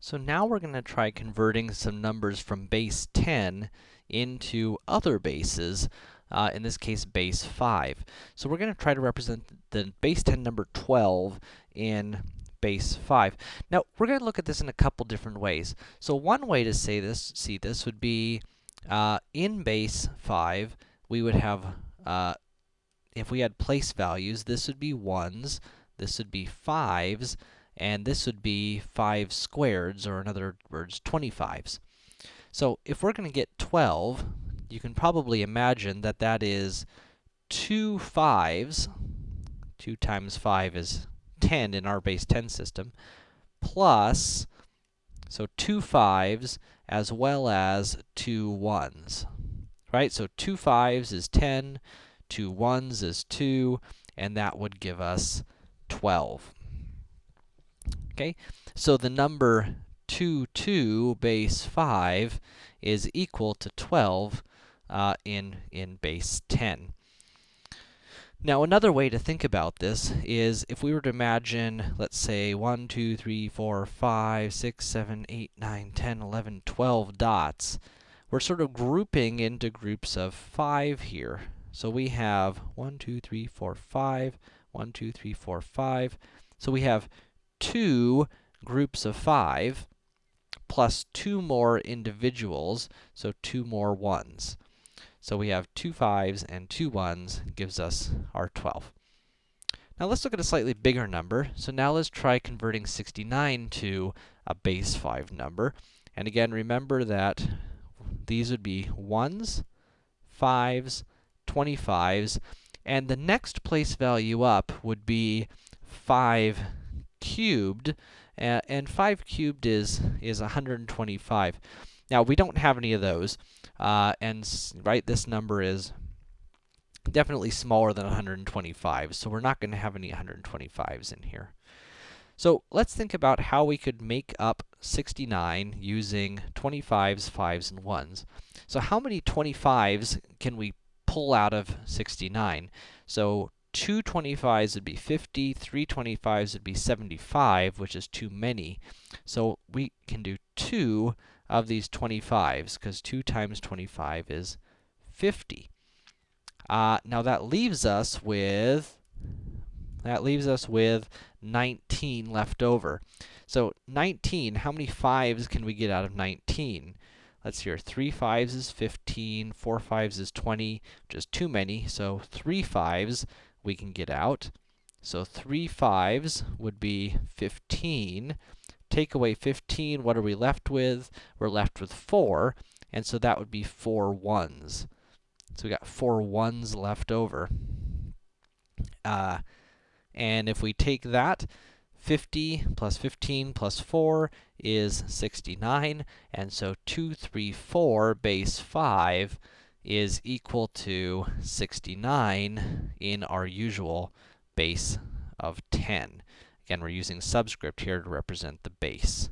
So now we're going to try converting some numbers from base 10 into other bases, uh, in this case base 5. So we're going to try to represent the base 10 number 12 in base 5. Now, we're going to look at this in a couple different ways. So one way to say this, see this would be, uh, in base 5, we would have, uh, if we had place values, this would be 1s, this would be 5s, and this would be 5 squareds, or in other words, 25s. So, if we're going to get 12, you can probably imagine that that is 2 5s, 2 times 5 is 10 in our base 10 system, plus, so 2 5s as well as 2 1s, right? So 2 5s is 10, 2 1s is 2, and that would give us 12. Okay? So the number 2, 2 base 5 is equal to 12 uh, in, in base 10. Now, another way to think about this is if we were to imagine, let's say, 1, 2, 3, 4, 5, 6, 7, 8, 9, 10, 11, 12 dots, we're sort of grouping into groups of 5 here. So we have 1, 2, 3, 4, 5, 1, 2, 3, 4, 5. So we have two groups of five plus two more individuals, so two more ones. So we have two fives and two ones gives us our 12. Now let's look at a slightly bigger number. So now let's try converting 69 to a base 5 number. And again, remember that these would be 1s, 5s, 25s, and the next place value up would be 5 cubed, uh, and 5 cubed is, is 125. Now, we don't have any of those, uh, and, right, this number is definitely smaller than 125, so we're not going to have any 125s in here. So, let's think about how we could make up 69 using 25s, 5s, and 1s. So, how many 25s can we pull out of 69? So, two 25s would be 50, three 25s would be 75, which is too many. So we can do two of these 25s, because 2 times 25 is 50. Uh, now that leaves us with, that leaves us with 19 left over. So 19, how many 5s can we get out of 19? Let's hear, 3 5s is 15, 4 5s is 20, which is too many, so 3 5s we can get out. So 3 fives would be 15. Take away 15, what are we left with? We're left with 4, and so that would be 4 ones. So we got 4 ones left over. Uh, and if we take that, 50 plus 15 plus 4 is 69, and so 234 base 5 is equal to 69 in our usual base of 10. Again, we're using subscript here to represent the base.